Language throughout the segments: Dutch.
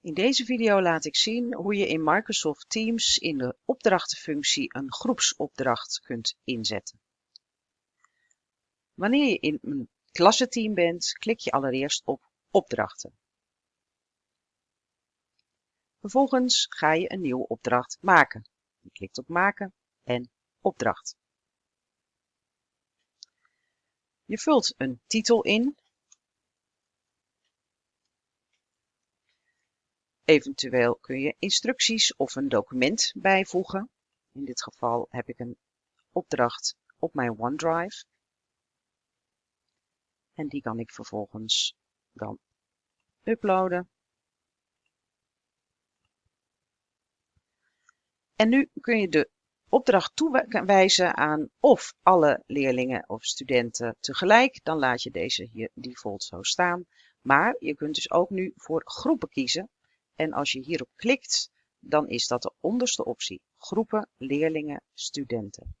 In deze video laat ik zien hoe je in Microsoft Teams in de opdrachtenfunctie een groepsopdracht kunt inzetten. Wanneer je in een klassenteam bent, klik je allereerst op opdrachten. Vervolgens ga je een nieuwe opdracht maken. Je klikt op maken en opdracht. Je vult een titel in Eventueel kun je instructies of een document bijvoegen. In dit geval heb ik een opdracht op mijn OneDrive. En die kan ik vervolgens dan uploaden. En nu kun je de opdracht toewijzen aan of alle leerlingen of studenten tegelijk. Dan laat je deze hier default zo staan. Maar je kunt dus ook nu voor groepen kiezen. En als je hierop klikt, dan is dat de onderste optie. Groepen, leerlingen, studenten.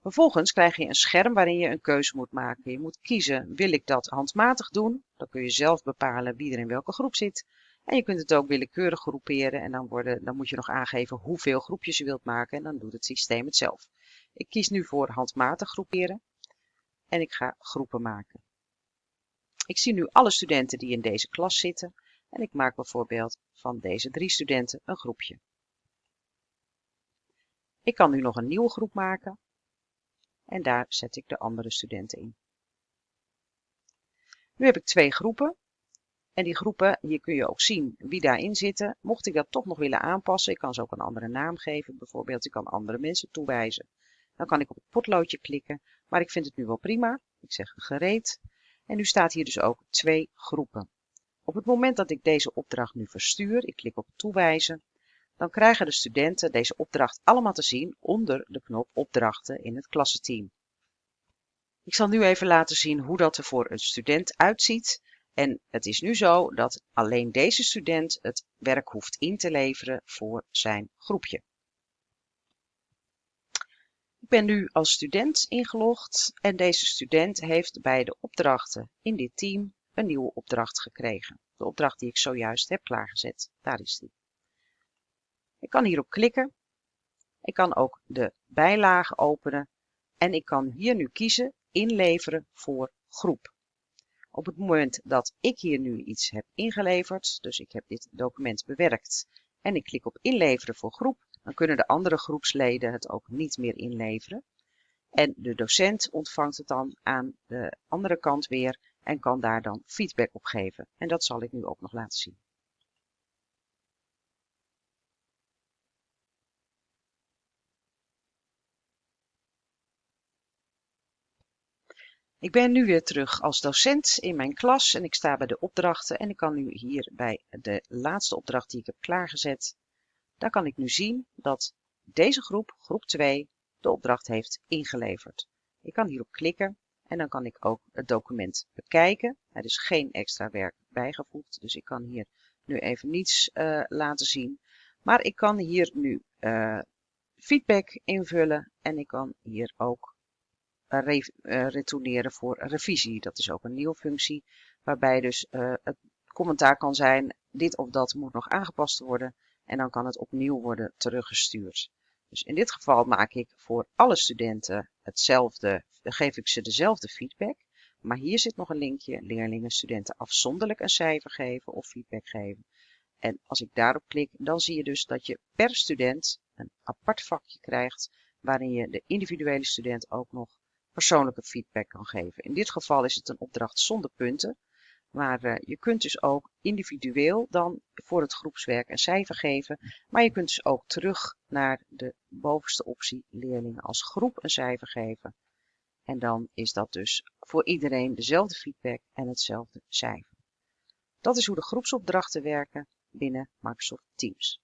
Vervolgens krijg je een scherm waarin je een keuze moet maken. Je moet kiezen, wil ik dat handmatig doen? Dan kun je zelf bepalen wie er in welke groep zit. En je kunt het ook willekeurig groeperen en dan, worden, dan moet je nog aangeven hoeveel groepjes je wilt maken en dan doet het systeem het zelf. Ik kies nu voor handmatig groeperen en ik ga groepen maken. Ik zie nu alle studenten die in deze klas zitten en ik maak bijvoorbeeld van deze drie studenten een groepje. Ik kan nu nog een nieuwe groep maken en daar zet ik de andere studenten in. Nu heb ik twee groepen en die groepen, hier kun je ook zien wie daarin zitten. Mocht ik dat toch nog willen aanpassen, ik kan ze ook een andere naam geven. Bijvoorbeeld, ik kan andere mensen toewijzen. Dan kan ik op het potloodje klikken, maar ik vind het nu wel prima. Ik zeg gereed. En nu staat hier dus ook twee groepen. Op het moment dat ik deze opdracht nu verstuur, ik klik op toewijzen, dan krijgen de studenten deze opdracht allemaal te zien onder de knop opdrachten in het klassenteam. Ik zal nu even laten zien hoe dat er voor een student uitziet. En het is nu zo dat alleen deze student het werk hoeft in te leveren voor zijn groepje. Ik ben nu als student ingelogd en deze student heeft bij de opdrachten in dit team een nieuwe opdracht gekregen. De opdracht die ik zojuist heb klaargezet. Daar is die. Ik kan hierop klikken. Ik kan ook de bijlage openen. En ik kan hier nu kiezen inleveren voor groep. Op het moment dat ik hier nu iets heb ingeleverd, dus ik heb dit document bewerkt en ik klik op inleveren voor groep, dan kunnen de andere groepsleden het ook niet meer inleveren. En de docent ontvangt het dan aan de andere kant weer en kan daar dan feedback op geven. En dat zal ik nu ook nog laten zien. Ik ben nu weer terug als docent in mijn klas en ik sta bij de opdrachten en ik kan nu hier bij de laatste opdracht die ik heb klaargezet, daar kan ik nu zien dat deze groep, groep 2, de opdracht heeft ingeleverd. Ik kan hierop klikken en dan kan ik ook het document bekijken. Er is geen extra werk bijgevoegd, dus ik kan hier nu even niets uh, laten zien. Maar ik kan hier nu uh, feedback invullen en ik kan hier ook uh, retourneren voor revisie. Dat is ook een nieuwe functie waarbij dus het commentaar kan zijn dit of dat moet nog aangepast worden en dan kan het opnieuw worden teruggestuurd. Dus in dit geval maak ik voor alle studenten hetzelfde, geef ik ze dezelfde feedback. Maar hier zit nog een linkje, leerlingen, studenten afzonderlijk een cijfer geven of feedback geven. En als ik daarop klik, dan zie je dus dat je per student een apart vakje krijgt, waarin je de individuele student ook nog persoonlijke feedback kan geven. In dit geval is het een opdracht zonder punten, maar uh, je kunt dus ook individueel dan voor het groepswerk een cijfer geven. Maar je kunt dus ook terug naar de bovenste optie leerlingen als groep een cijfer geven. En dan is dat dus voor iedereen dezelfde feedback en hetzelfde cijfer. Dat is hoe de groepsopdrachten werken binnen Microsoft Teams.